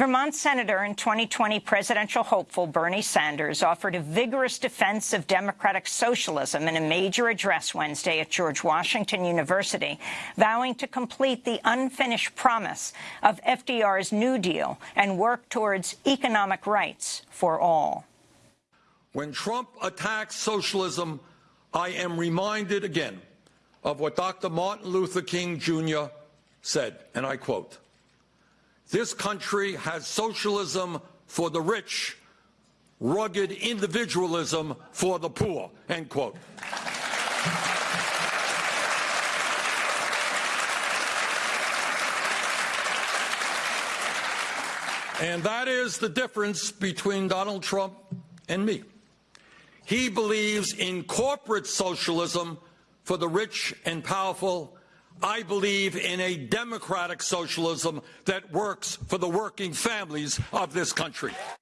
Vermont Senator and 2020 presidential hopeful Bernie Sanders offered a vigorous defense of democratic socialism in a major address Wednesday at George Washington University, vowing to complete the unfinished promise of FDR's New Deal and work towards economic rights for all. When Trump attacks socialism, I am reminded again of what Dr. Martin Luther King Jr. said, and I quote, this country has socialism for the rich, rugged individualism for the poor, end quote. And that is the difference between Donald Trump and me. He believes in corporate socialism for the rich and powerful I believe in a democratic socialism that works for the working families of this country.